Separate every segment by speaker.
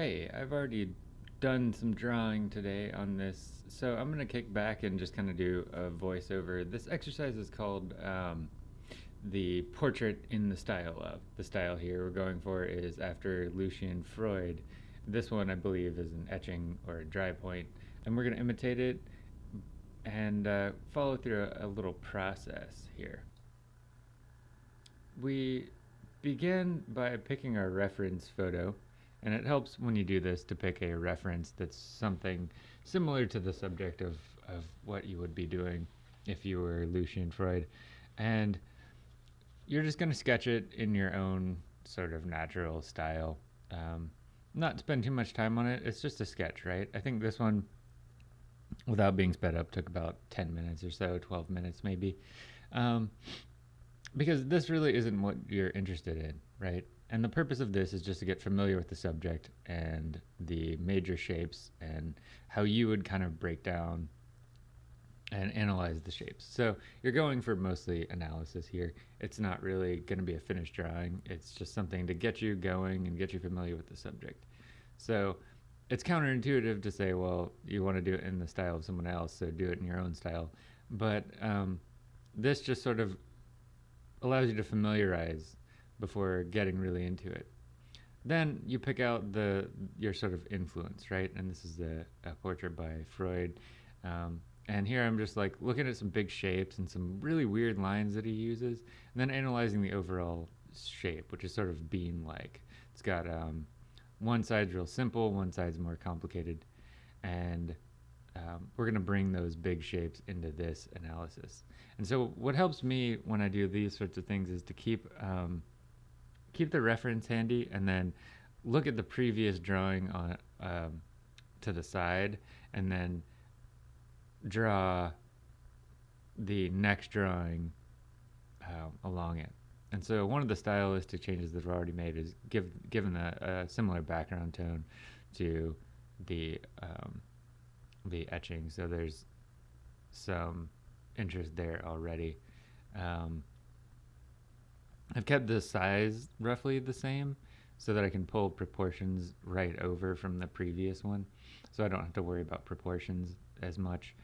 Speaker 1: Hey, I've already done some drawing today on this, so I'm going to kick back and just kind of do a voiceover. This exercise is called um, the portrait in the style of. The style here we're going for is after Lucian Freud. This one, I believe, is an etching or a dry point, and we're going to imitate it and uh, follow through a, a little process here. We begin by picking our reference photo and it helps when you do this to pick a reference that's something similar to the subject of, of what you would be doing if you were Lucian Freud. And you're just going to sketch it in your own sort of natural style. Um, not spend too much time on it. It's just a sketch, right? I think this one, without being sped up, took about 10 minutes or so, 12 minutes maybe. Um, because this really isn't what you're interested in, right? And the purpose of this is just to get familiar with the subject and the major shapes and how you would kind of break down and analyze the shapes. So you're going for mostly analysis here. It's not really going to be a finished drawing. It's just something to get you going and get you familiar with the subject. So it's counterintuitive to say, well, you want to do it in the style of someone else, so do it in your own style. But um, this just sort of allows you to familiarize before getting really into it. Then you pick out the your sort of influence, right? And this is a, portrait by Freud. Um, and here I'm just like looking at some big shapes and some really weird lines that he uses, and then analyzing the overall shape, which is sort of bean-like. It's got um, one side's real simple, one side's more complicated, and um, we're going to bring those big shapes into this analysis. And so what helps me when I do these sorts of things is to keep um, keep the reference handy and then look at the previous drawing on um, to the side and then draw the next drawing uh, along it. And so one of the stylistic changes that I've already made is give given a, a similar background tone to the um, the etching. So there's some interest there already. Um, I've kept the size roughly the same so that I can pull proportions right over from the previous one. So I don't have to worry about proportions as much.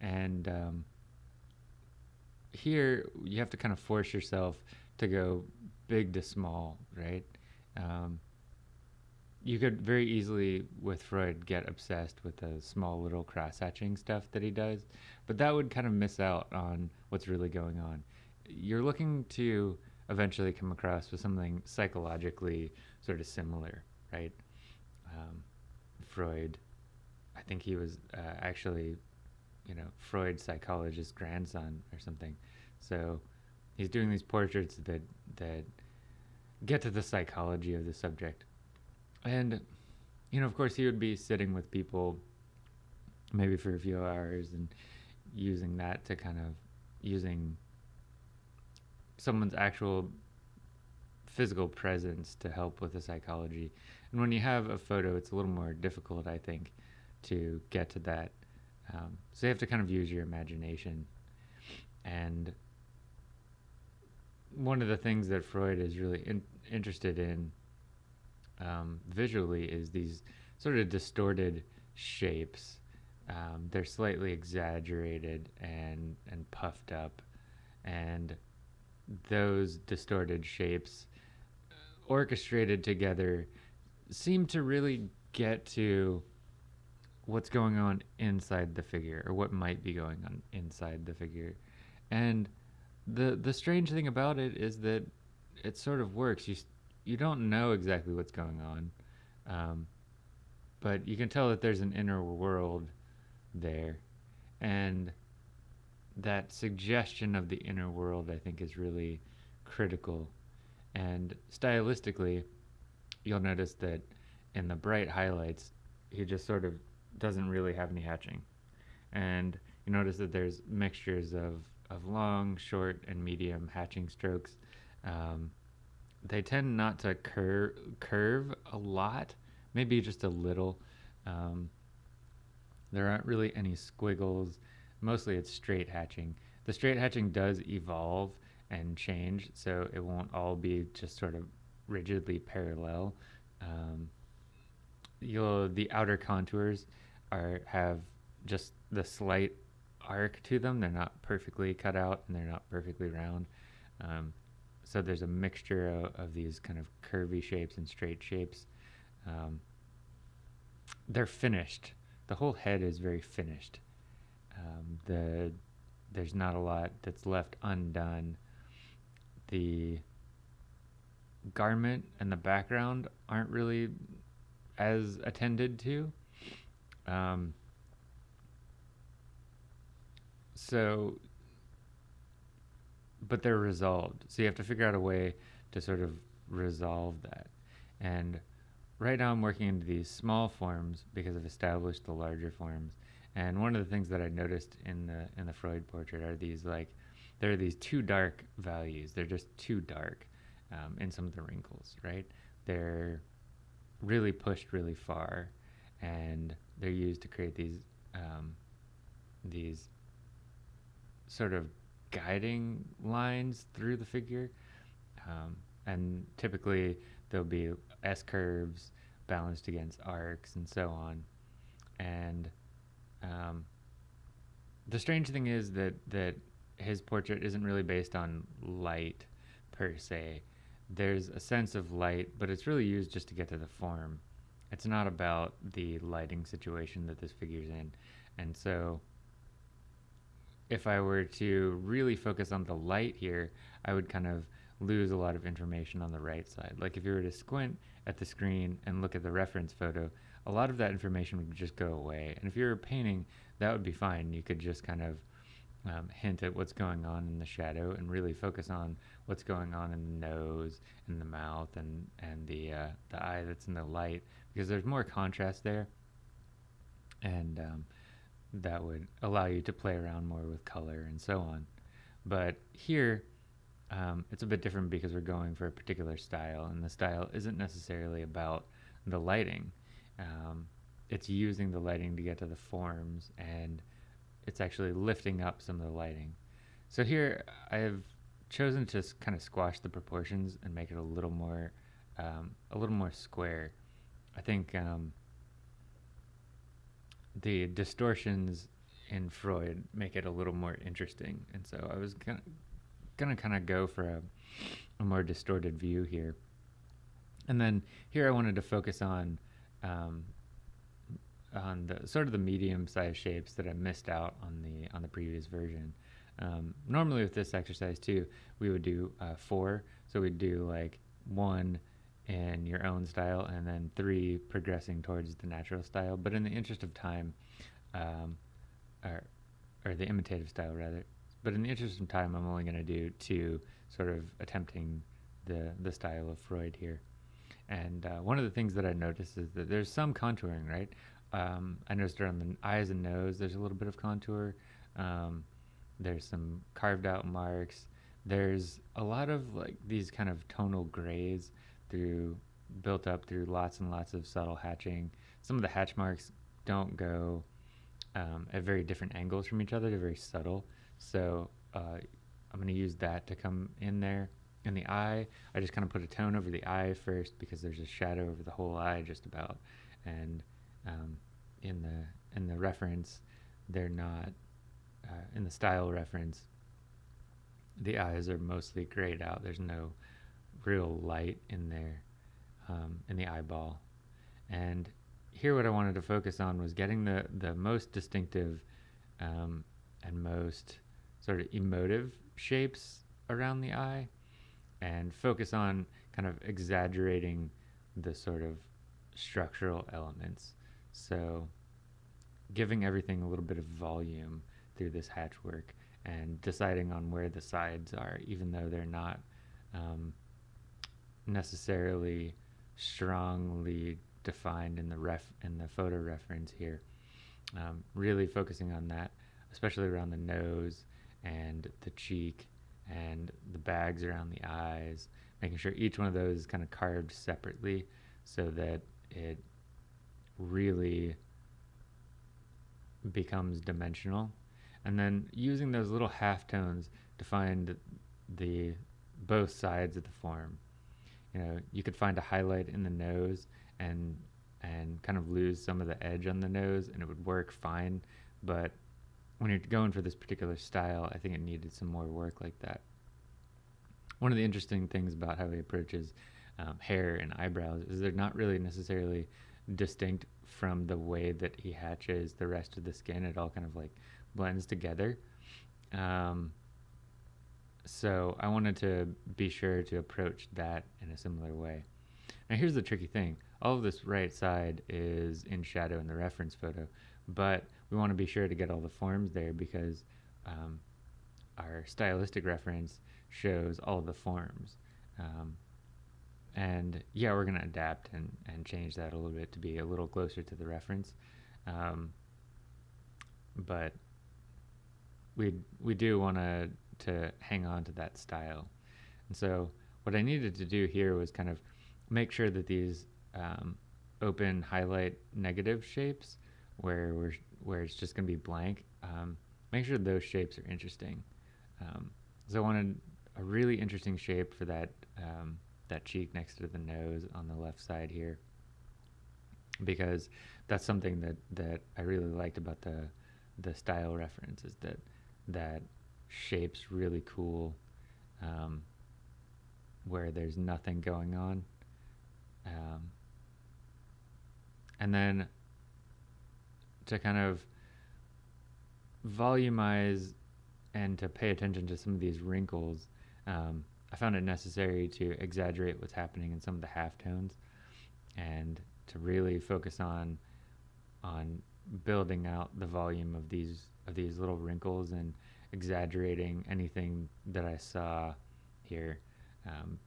Speaker 1: And um, here you have to kind of force yourself to go big to small, right? Um, you could very easily, with Freud, get obsessed with the small little cross hatching stuff that he does, but that would kind of miss out on what's really going on. You're looking to eventually come across with something psychologically sort of similar, right? Um, Freud, I think he was uh, actually, you know, Freud's psychologist's grandson or something. So he's doing these portraits that that get to the psychology of the subject, and you know, of course, he would be sitting with people maybe for a few hours and using that to kind of using someone's actual physical presence to help with the psychology. And when you have a photo, it's a little more difficult, I think, to get to that. Um, so you have to kind of use your imagination. And one of the things that Freud is really in, interested in um, visually is these sort of distorted shapes. Um, they're slightly exaggerated and and puffed up, and those distorted shapes orchestrated together seem to really get to what's going on inside the figure or what might be going on inside the figure. And the the strange thing about it is that it sort of works. You you don't know exactly what's going on um, but you can tell that there's an inner world there. And that suggestion of the inner world, I think, is really critical. And stylistically, you'll notice that in the bright highlights, he just sort of doesn't really have any hatching. And you notice that there's mixtures of, of long, short, and medium hatching strokes. Um, they tend not to cur- curve a lot, maybe just a little. Um, there aren't really any squiggles mostly it's straight hatching. The straight hatching does evolve and change, so it won't all be just sort of rigidly parallel. Um, you'll the outer contours are have just the slight arc to them. They're not perfectly cut out and they're not perfectly round. Um, so there's a mixture of, of, these kind of curvy shapes and straight shapes. Um, they're finished. The whole head is very finished. Um, the there's not a lot that's left undone. The garment and the background aren't really as attended to. Um, so, but they're resolved. So you have to figure out a way to sort of resolve that. And right now I'm working into these small forms because I've established the larger forms. And one of the things that I noticed in the in the Freud portrait are these like there are these too dark values. They're just too dark um, in some of the wrinkles, right? They're really pushed really far, and they're used to create these um, these sort of guiding lines through the figure. Um, and typically there'll be S curves balanced against arcs and so on. And um, the strange thing is that, that his portrait isn't really based on light per se. There's a sense of light, but it's really used just to get to the form. It's not about the lighting situation that this figure's in. And so if I were to really focus on the light here, I would kind of lose a lot of information on the right side. Like if you were to squint at the screen and look at the reference photo, a lot of that information would just go away. And if you were painting, that would be fine. You could just kind of um, hint at what's going on in the shadow and really focus on what's going on in the nose and the mouth and, and the, uh, the eye that's in the light because there's more contrast there. And um, that would allow you to play around more with color and so on. But here, um, it's a bit different because we're going for a particular style, and the style isn't necessarily about the lighting. Um, it's using the lighting to get to the forms, and it's actually lifting up some of the lighting. So here, I've chosen to kind of squash the proportions and make it a little more, um, a little more square. I think um, the distortions in Freud make it a little more interesting. And so I was gonna kind of go for a, a, more distorted view here. And then here I wanted to focus on um, on the sort of the medium sized shapes that I missed out on the on the previous version. Um, normally with this exercise too, we would do uh, four. So we'd do like one, in your own style, and then three progressing towards the natural style. But in the interest of time, um, or, or the imitative style rather, but in the interest of time, I'm only going to do two, sort of attempting the the style of Freud here. And uh, one of the things that I noticed is that there's some contouring, right? Um, I noticed around the eyes and nose, there's a little bit of contour. Um, there's some carved out marks. There's a lot of like these kind of tonal grays through built up through lots and lots of subtle hatching. Some of the hatch marks don't go um, at very different angles from each other. They're very subtle. So uh, I'm going to use that to come in there. In the eye, I just kind of put a tone over the eye first because there's a shadow over the whole eye just about. And um, in the in the reference, they're not uh, in the style reference. The eyes are mostly grayed out. There's no real light in there um, in the eyeball. And here, what I wanted to focus on was getting the the most distinctive um, and most sort of emotive shapes around the eye, and focus on kind of exaggerating the sort of structural elements. So, giving everything a little bit of volume through this hatch work and deciding on where the sides are, even though they're not um, necessarily strongly defined in the ref in the photo reference here. Um, really focusing on that, especially around the nose and the cheek and the bags around the eyes, making sure each one of those is kind of carved separately so that it really becomes dimensional. And then using those little half tones to find the both sides of the form you know, you could find a highlight in the nose and and kind of lose some of the edge on the nose and it would work fine. But when you're going for this particular style, I think it needed some more work like that. One of the interesting things about how he approaches um, hair and eyebrows is they're not really necessarily distinct from the way that he hatches the rest of the skin. It all kind of like blends together. Um, so I wanted to be sure to approach that in a similar way. Now here's the tricky thing. All of this right side is in shadow in the reference photo, but we want to be sure to get all the forms there because um, our stylistic reference shows all the forms. Um, and yeah, we're going to adapt and, and change that a little bit to be a little closer to the reference. Um, but we we do want to to hang on to that style. And so what I needed to do here was kind of make sure that these um, open highlight negative shapes where we're where it's just going to be blank, um, make sure those shapes are interesting. Um, so I wanted a really interesting shape for that um, that cheek next to the nose on the left side here because that's something that, that I really liked about the the style reference is that that shape's really cool um, where there's nothing going on um, and then to kind of volumize and to pay attention to some of these wrinkles um, I found it necessary to exaggerate what's happening in some of the halftones and to really focus on on building out the volume of these of these little wrinkles and exaggerating anything that I saw here um,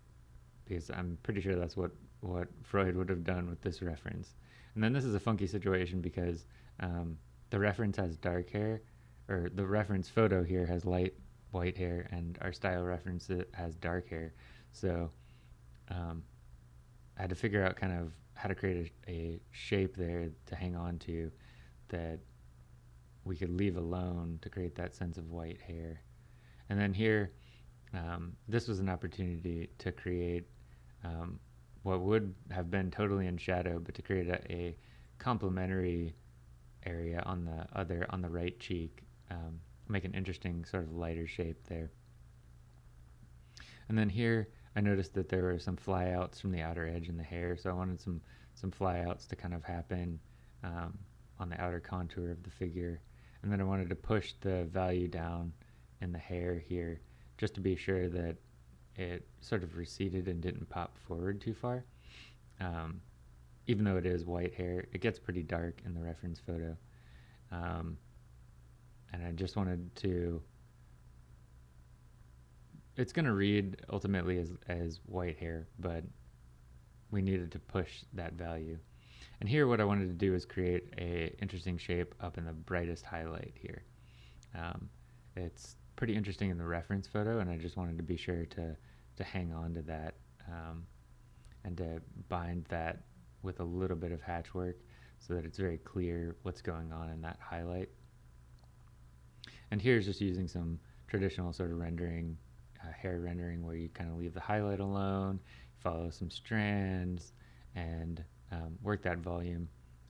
Speaker 1: because I'm pretty sure that's what what Freud would have done with this reference. And then this is a funky situation because um, the reference has dark hair, or the reference photo here has light white hair, and our style reference has dark hair. So um, I had to figure out kind of how to create a, a shape there to hang on to that we could leave alone to create that sense of white hair. And then here, um, this was an opportunity to create um, what would have been totally in shadow, but to create a, a complementary area on the other, on the right cheek, um, make an interesting sort of lighter shape there. And then here, I noticed that there were some flyouts from the outer edge in the hair, so I wanted some, some flyouts to kind of happen um, on the outer contour of the figure. And then I wanted to push the value down in the hair here just to be sure that it sort of receded and didn't pop forward too far. Um, even though it is white hair, it gets pretty dark in the reference photo. Um, and I just wanted to. It's going to read ultimately as, as white hair, but we needed to push that value. And here what I wanted to do is create a interesting shape up in the brightest highlight here. Um, it's pretty interesting in the reference photo and I just wanted to be sure to, to hang on to that um, and to bind that with a little bit of hatch work so that it's very clear what's going on in that highlight. And here's just using some traditional sort of rendering, uh, hair rendering where you kind of leave the highlight alone, follow some strands, and um, work that volume.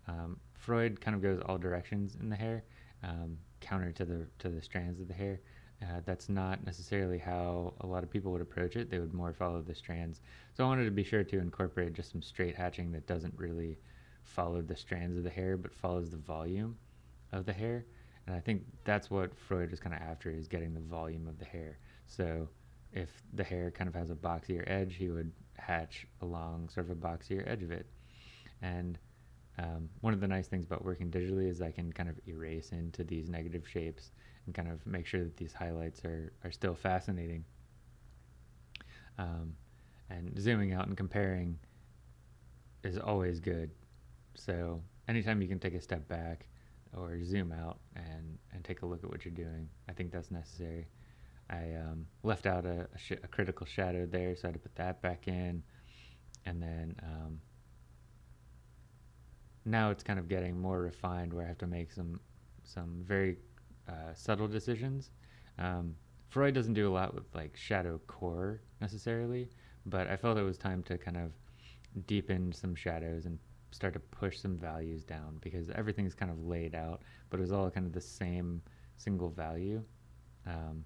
Speaker 1: Um, Freud kind of goes all directions in the hair, um, counter to the to the strands of the hair. Uh, that's not necessarily how a lot of people would approach it. They would more follow the strands. So I wanted to be sure to incorporate just some straight hatching that doesn't really follow the strands of the hair, but follows the volume of the hair. And I think that's what Freud was kind of after is getting the volume of the hair. So if the hair kind of has a boxier edge, he would hatch along sort of a boxier edge of it. And um, one of the nice things about working digitally is I can kind of erase into these negative shapes and kind of make sure that these highlights are, are still fascinating. Um, and zooming out and comparing is always good. So anytime you can take a step back or zoom out and, and take a look at what you're doing, I think that's necessary. I um, left out a, a, a, critical shadow there, so I had to put that back in. And then um, now it's kind of getting more refined where I have to make some some very uh, subtle decisions. Um, Freud doesn't do a lot with like shadow core necessarily, but I felt it was time to kind of deepen some shadows and start to push some values down because everything's kind of laid out, but it was all kind of the same single value. Um,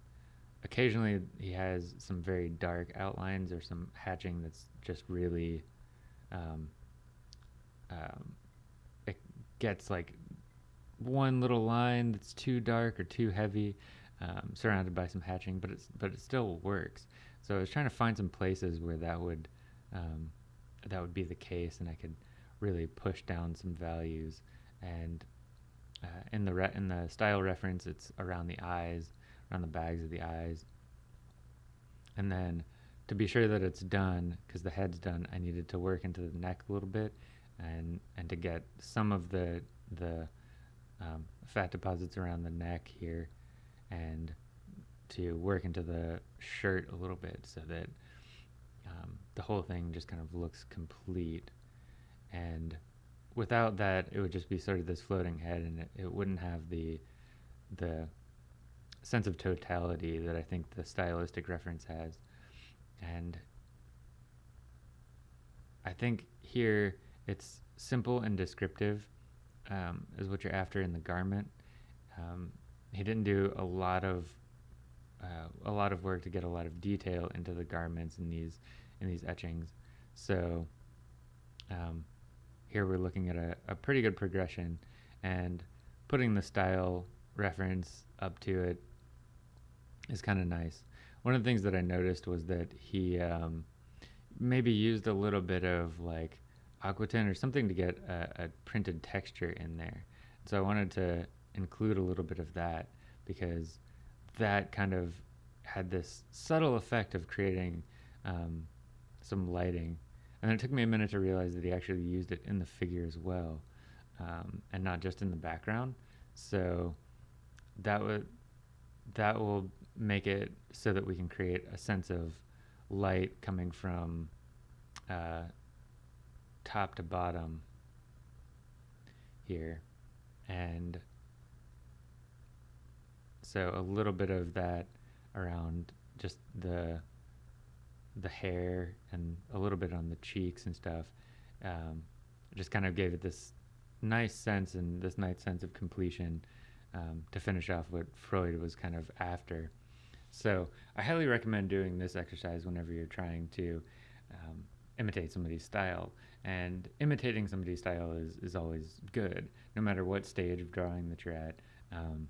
Speaker 1: occasionally, he has some very dark outlines or some hatching that's just really. Um, um, it gets like one little line that's too dark or too heavy, um, surrounded by some hatching, but it's but it still works. So I was trying to find some places where that would um, that would be the case, and I could really push down some values. And uh, in the in the style reference, it's around the eyes, around the bags of the eyes. And then to be sure that it's done, because the head's done, I needed to work into the neck a little bit, and and to get some of the the um, fat deposits around the neck here, and to work into the shirt a little bit so that um, the whole thing just kind of looks complete. And without that, it would just be sort of this floating head, and it, it wouldn't have the the sense of totality that I think the stylistic reference has. And I think here it's simple and descriptive um, is what you're after in the garment. Um, he didn't do a lot of uh, a lot of work to get a lot of detail into the garments in these in these etchings. So um, here we're looking at a, a pretty good progression and putting the style reference up to it is kind of nice. One of the things that I noticed was that he um, maybe used a little bit of like Aquatint or something to get a, a printed texture in there. So I wanted to include a little bit of that because that kind of had this subtle effect of creating um, some lighting. And it took me a minute to realize that he actually used it in the figure as well, um, and not just in the background. So that would that will make it so that we can create a sense of light coming from uh, top to bottom here, and so a little bit of that around just the the hair and a little bit on the cheeks and stuff um, just kind of gave it this nice sense and this nice sense of completion um, to finish off what Freud was kind of after. So I highly recommend doing this exercise whenever you're trying to um, imitate somebody's style. And imitating somebody's style is, is always good, no matter what stage of drawing that you're at. Um,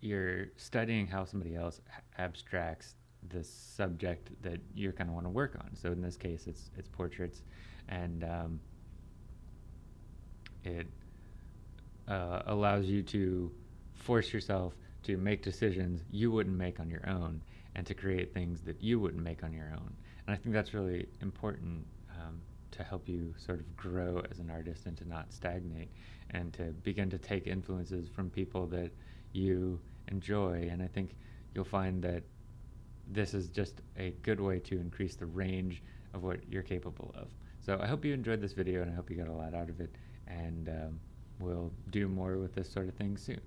Speaker 1: you're studying how somebody else abstracts the subject that you're going to want to work on. So in this case, it's it's portraits, and um, it uh, allows you to force yourself to make decisions you wouldn't make on your own, and to create things that you wouldn't make on your own. And I think that's really important um, to help you sort of grow as an artist and to not stagnate, and to begin to take influences from people that you enjoy. And I think you'll find that this is just a good way to increase the range of what you're capable of. So I hope you enjoyed this video and I hope you got a lot out of it. And um, we'll do more with this sort of thing soon.